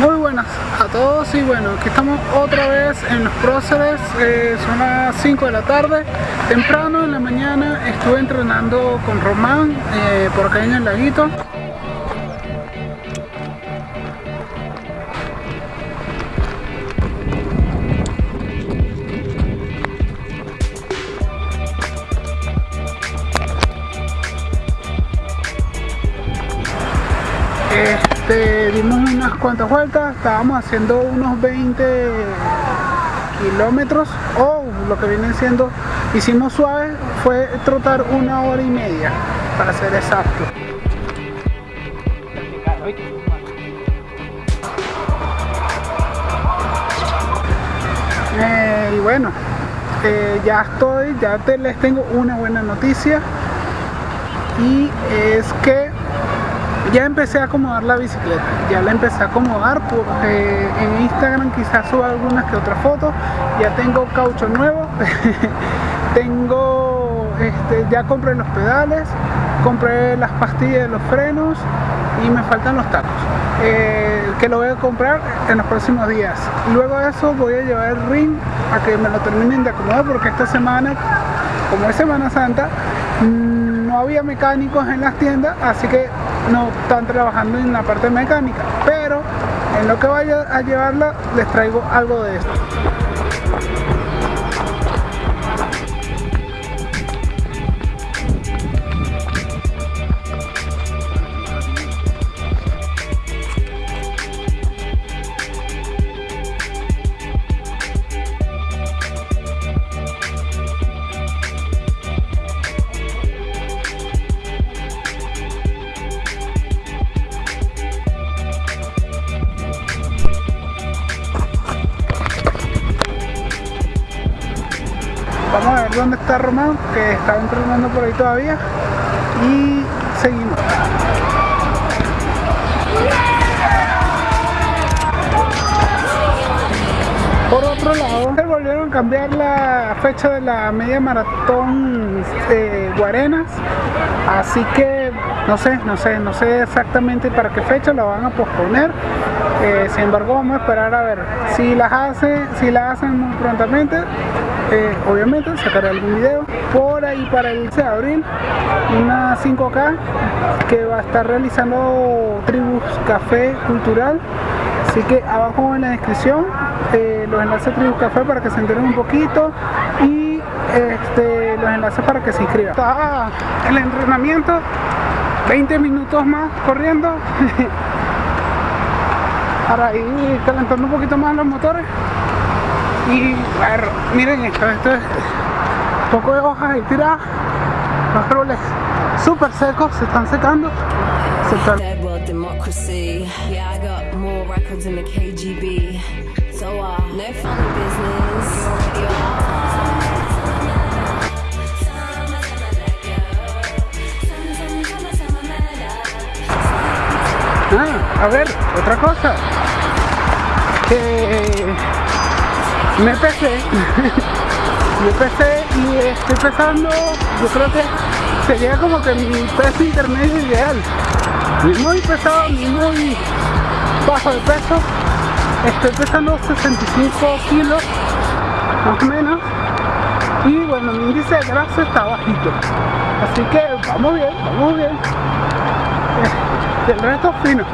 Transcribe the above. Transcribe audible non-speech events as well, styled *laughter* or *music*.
Muy buenas a todos y bueno, aquí estamos otra vez en los próceres, eh, son las 5 de la tarde, temprano en la mañana estuve entrenando con Román eh, por acá en el laguito. Este, dimos unas cuantas vueltas, estábamos haciendo unos 20 kilómetros o lo que viene siendo, hicimos suave, fue trotar una hora y media, para ser exacto. Eh, y bueno, eh, ya estoy, ya te, les tengo una buena noticia y es que ya empecé a acomodar la bicicleta, ya la empecé a acomodar porque en Instagram quizás suba algunas que otras fotos, ya tengo caucho nuevo, *laughs* tengo, este, ya compré los pedales, compré las pastillas de los frenos y me faltan los tacos, eh, que lo voy a comprar en los próximos días. Luego de eso voy a llevar el ring a que me lo terminen de acomodar porque esta semana, como es Semana Santa, no había mecánicos en las tiendas, así que no están trabajando en la parte mecánica, pero en lo que vaya a llevarla les traigo algo de esto. Vamos a ver dónde está Román, que está entrenando por ahí todavía. Y seguimos. Por otro lado, se volvieron a cambiar la fecha de la media maratón de Guarenas, así que no sé, no sé, no sé exactamente para qué fecha la van a posponer. Eh, sin embargo, vamos a esperar a ver si las hace, si la hacen muy prontamente. Eh, obviamente sacaré algún video. Por ahí para el 11 de abril una 5K que va a estar realizando Tribus Café Cultural. Así que abajo en la descripción eh, los enlaces Tribus Café para que se enteren un poquito y este, los enlaces para que se inscriban. Está el entrenamiento 20 minutos más corriendo *laughs* para ir calentando un poquito más los motores. Y miren esto, esto es un poco de hojas y tiradas. Los árboles súper secos se están secando a ver, otra cosa. Que me pesé. *laughs* Me pesé y estoy pesando yo creo que sería como que mi peso intermedio ideal. Ni muy pesado ni muy bajo de peso. Estoy pesando 65 kilos más o menos. Y bueno mi índice de grasa está bajito. Así que vamos bien vamos bien. El resto fino